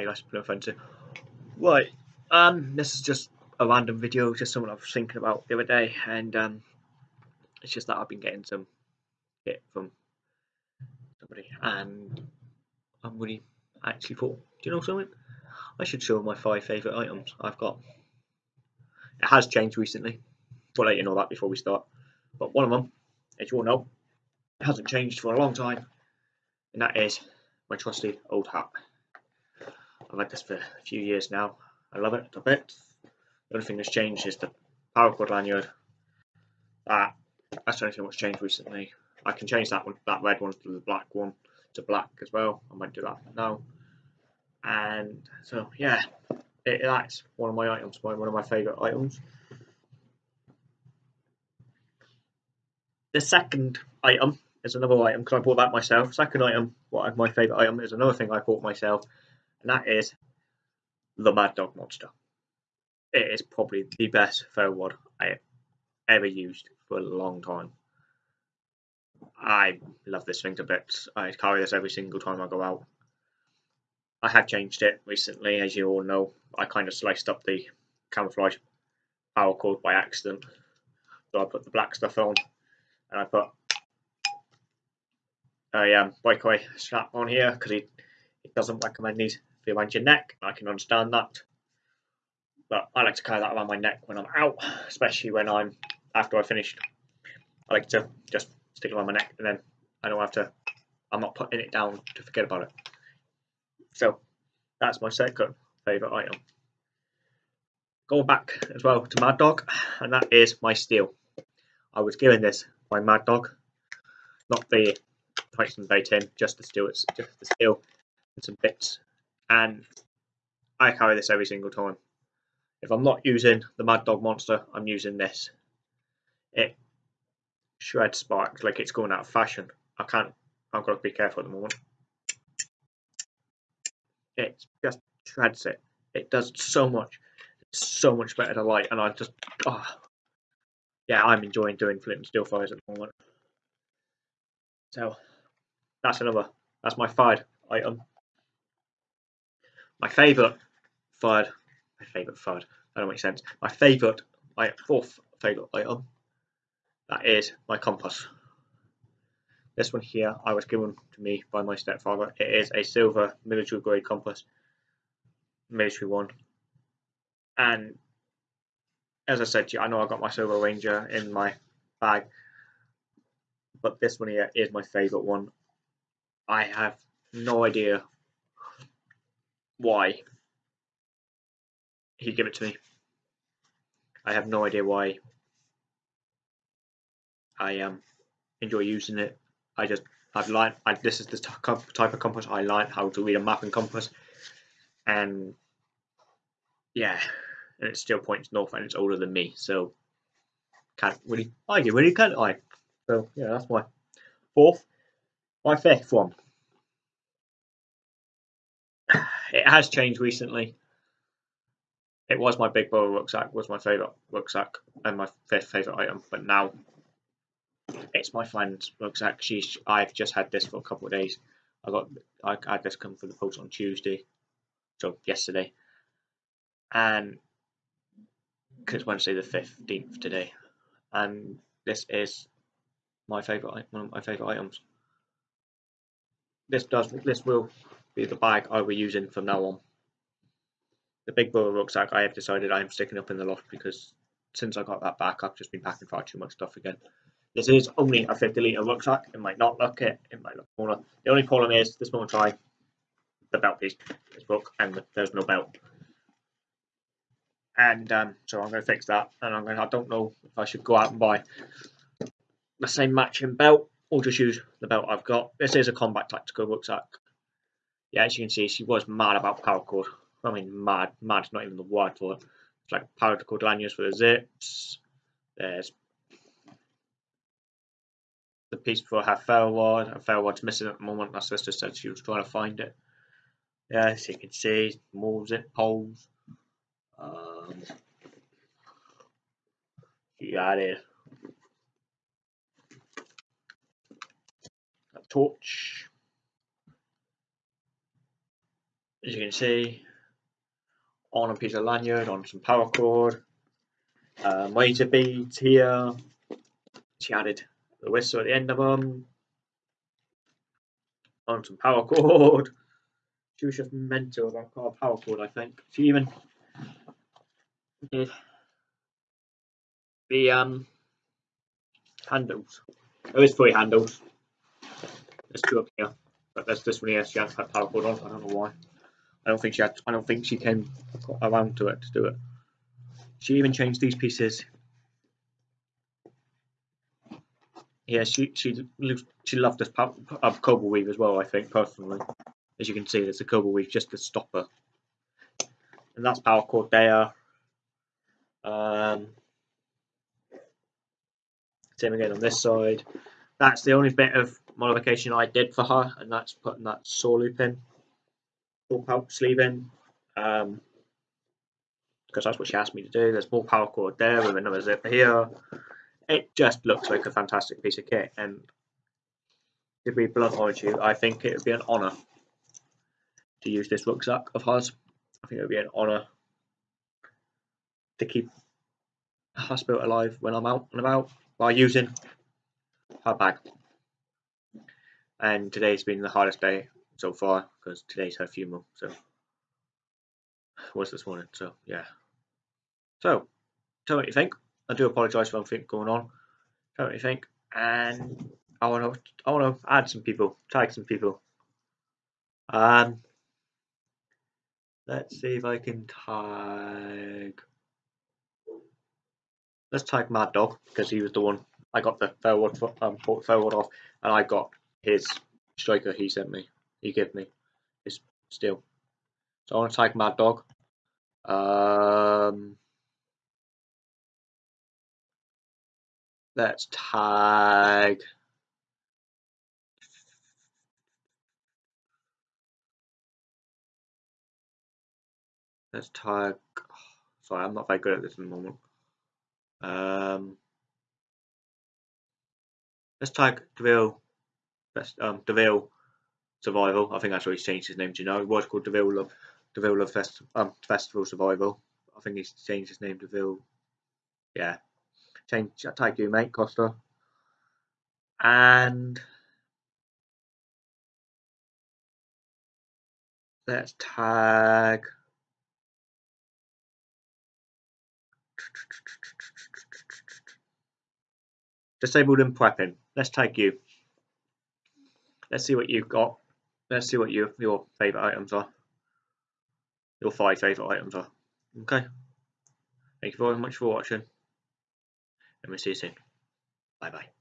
Hey. Right, um, this is just a random video, just something I was thinking about the other day, and um, it's just that I've been getting some hit from somebody, and I'm really actually thought, do you know something? I should show my five favourite items I've got. It has changed recently. I'll let you know that before we start. But one of them, as you all know, hasn't changed for a long time, and that is my trusty old hat. I've had this for a few years now. I love it a bit. The only thing that's changed is the paracord lanyard. That that's the only thing that's changed recently. I can change that one, that red one to the black one to black as well. I might do that now. And so yeah, it, that's one of my items, one of my favourite items. The second item is another item because I bought that myself. Second item, what my favourite item is another thing I bought myself, and that is the Mad Dog Monster. It is probably the best ferro rod I ever used for a long time. I love this thing to bits. I carry this every single time I go out. I have changed it recently, as you all know. I kind of sliced up the camouflage paracord by accident. So I put the black stuff on and I put a um, breakaway strap on here because he, it doesn't recommend these for around your neck. I can understand that. But I like to carry that around my neck when I'm out, especially when I'm after I finished. I like to just stick it around my neck and then I don't have to, I'm not putting it down to forget about it. So that's my second favourite item. Going back as well to Mad Dog, and that is my steel. I was given this by Mad Dog, not the Tungsten Bay tin, just the steel, it's just the steel and some bits. And I carry this every single time. If I'm not using the Mad Dog Monster, I'm using this. It shreds sparks like it's going out of fashion. I can't, I've got to be careful at the moment. It just shreds it. It does so much. It's so much better to light, and I just, oh, yeah, I'm enjoying doing flint and steel fires at the moment. So that's another. That's my third item. My favourite third. My favourite third. That don't make sense. My favourite. My fourth favourite item. That is my compass. This one here I was given to me by my stepfather. It is a silver military grade compass. Military one. And as I said to you, I know I got my Silva Ranger in my bag. But this one here is my favourite one. I have no idea why he gave it to me. I have no idea why I um enjoy using it. I just I've learned I, this is the type of compass I learned how to read a map and compass, and yeah, and it still points north and it's older than me, so can't really argue really, can't I? So yeah, that's my fourth. My fifth one. Has changed recently. It was my big brother rucksack, was my favourite rucksack and my favourite item, but now it's my friend's rucksack. She's I've just had this for a couple of days. I got I had this come for the post on Tuesday, so yesterday, and because Wednesday the fifteenth today, and this is my favorite one of my favorite items. This does this will be the bag I will be using from now on. The big brother rucksack I have decided I am sticking up in the loft because since I got that back I've just been packing far too much stuff again. This is only a 50 litre rucksack. It might not look it. It might look smaller. The only problem is this moment try the belt piece is broke and there's no belt. And um, so I'm going to fix that. And I'm going. To, I don't know if I should go out and buy the same matching belt or just use the belt I've got. This is a combat tactical rucksack. Yeah, as you can see, she was mad about paracord. I mean, mad. Mad's not even the word for it. It's like paracord lanyards for the zips. There's the piece for her ferro rod. Her ferro rod's missing at the moment. My sister said she was trying to find it. Yeah, as you can see, more zip poles. Um, got it. A torch. As you can see, on a piece of lanyard, on some paracord, um, waiter beads here. She added the whistle at the end of them, on some paracord. She was just mental about paracord. I think. She even did the um handles. There is three handles. There's two up here, but there's this one here. She has had cord on. I don't know why. I don't think she had. I don't think she came around to it to do it. She even changed these pieces. Yeah, she she she loved this uh, cobra weave as well. I think personally, as you can see, there's a cobra weave just to stop her, and that's paracord there. Um, same again on this side. That's the only bit of modification I did for her, and that's putting that saw loop in, full pouch sleeve in, um, because that's what she asked me to do. There's more paracord there with another zip here. It just looks like a fantastic piece of kit, and to be blunt with you, I think it would be an honour to use this rucksack of hers. I think it would be an honour to keep her spirit alive when I'm out and about by using her bag. And today's been the hardest day so far because today's her funeral. So was this morning. So yeah. So tell me what you think. I do apologise for anything going on. Tell me what you think. And I want to I want to add some people, tag some people. Um, let's see if I can tag. Let's tag Mad Dog because he was the one I got the forward um, forward off, and I got his striker he sent me. He gave me his steel. So I want to tag Mad Dog. Um, let's tag. Let's tag. Sorry, I'm not very good at this at the moment. Um, let's tag Deville. Best um Deville Survival. I think that's what he's changed his name to now. It was called Deville Love Deville Love Fest, um, Festival Survival. I think he's changed his name to Deville. Yeah. Change tag you, mate, Costa. And let's tag Disabled and prepping. Let's tag you. Let's see what you've got. Let's see what your your favourite items are. Your five favourite items are. Okay. Thank you very much for watching. And we'll see you soon. Bye bye.